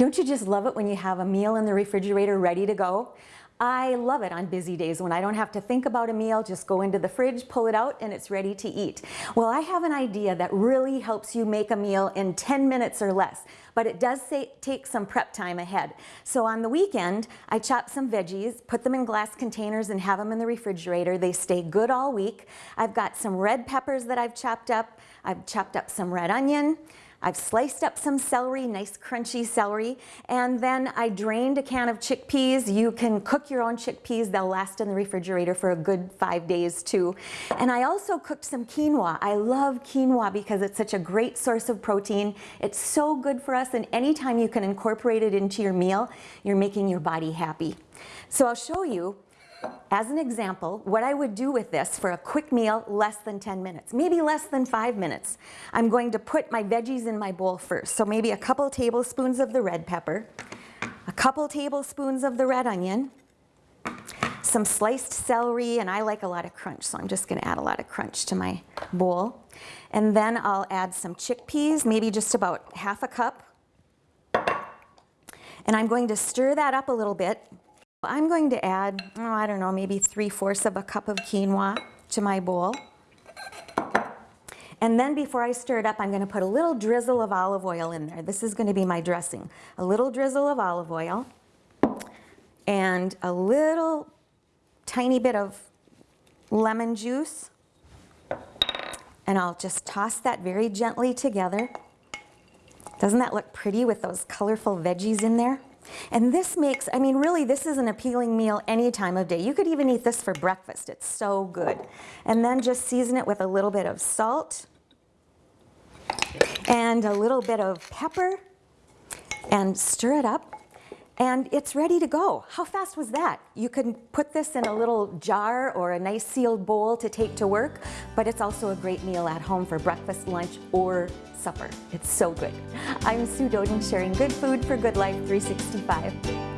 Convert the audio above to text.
Don't you just love it when you have a meal in the refrigerator ready to go? I love it on busy days when I don't have to think about a meal, just go into the fridge, pull it out, and it's ready to eat. Well, I have an idea that really helps you make a meal in 10 minutes or less, but it does say, take some prep time ahead. So on the weekend, I chop some veggies, put them in glass containers and have them in the refrigerator. They stay good all week. I've got some red peppers that I've chopped up. I've chopped up some red onion. I've sliced up some celery, nice crunchy celery, and then I drained a can of chickpeas. You can cook your own chickpeas. They'll last in the refrigerator for a good five days too. And I also cooked some quinoa. I love quinoa because it's such a great source of protein. It's so good for us and anytime you can incorporate it into your meal, you're making your body happy. So I'll show you as an example, what I would do with this for a quick meal, less than 10 minutes, maybe less than five minutes. I'm going to put my veggies in my bowl first. So maybe a couple tablespoons of the red pepper, a couple tablespoons of the red onion, some sliced celery, and I like a lot of crunch, so I'm just gonna add a lot of crunch to my bowl. And then I'll add some chickpeas, maybe just about half a cup. And I'm going to stir that up a little bit I'm going to add, oh, I don't know, maybe three-fourths of a cup of quinoa to my bowl. And then before I stir it up, I'm going to put a little drizzle of olive oil in there. This is going to be my dressing. A little drizzle of olive oil and a little tiny bit of lemon juice. And I'll just toss that very gently together. Doesn't that look pretty with those colorful veggies in there? And this makes, I mean, really, this is an appealing meal any time of day. You could even eat this for breakfast. It's so good. And then just season it with a little bit of salt and a little bit of pepper and stir it up and it's ready to go. How fast was that? You can put this in a little jar or a nice sealed bowl to take to work, but it's also a great meal at home for breakfast, lunch, or supper. It's so good. I'm Sue Doeden sharing good food for good life 365.